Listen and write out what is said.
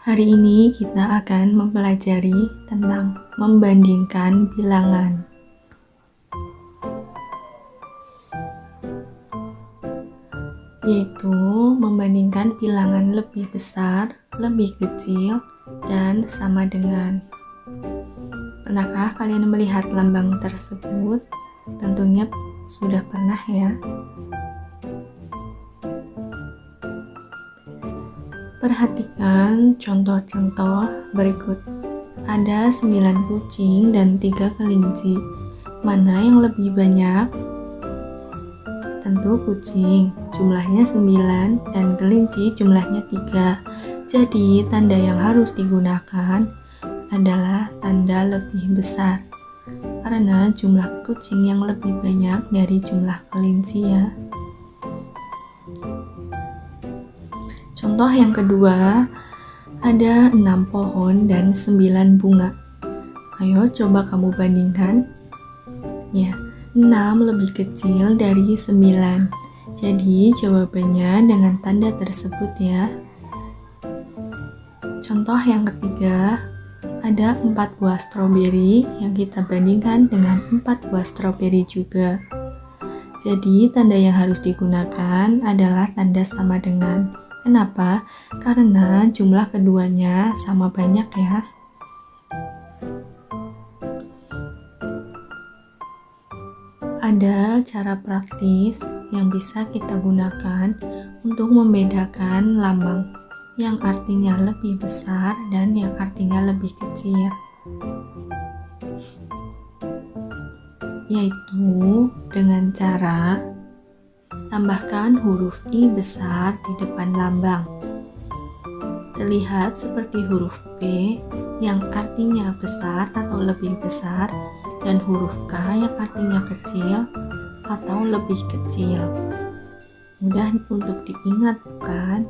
Hari ini kita akan mempelajari tentang membandingkan bilangan. Yaitu membandingkan bilangan lebih besar, lebih kecil, dan sama dengan. Pernahkah kalian melihat lambang tersebut? Tentunya sudah pernah ya. Perhatikan contoh-contoh berikut. Ada 9 kucing dan 3 kelinci. Mana yang lebih banyak? Tentu kucing, jumlahnya 9 dan kelinci jumlahnya 3. Jadi, tanda yang harus digunakan adalah tanda lebih besar. Karena jumlah kucing yang lebih banyak dari jumlah kelinci ya. Contoh yang kedua, ada enam pohon dan sembilan bunga. Ayo coba kamu bandingkan. Ya, enam lebih kecil dari sembilan. Jadi jawabannya dengan tanda tersebut ya. Contoh yang ketiga, ada empat buah stroberi yang kita bandingkan dengan empat buah stroberi juga. Jadi tanda yang harus digunakan adalah tanda sama dengan. Kenapa? Karena jumlah keduanya sama banyak ya. Ada cara praktis yang bisa kita gunakan untuk membedakan lambang yang artinya lebih besar dan yang artinya lebih kecil. Yaitu dengan cara Tambahkan huruf I besar di depan lambang. Terlihat seperti huruf P yang artinya besar atau lebih besar dan huruf K yang artinya kecil atau lebih kecil. Mudah untuk diingat bukan?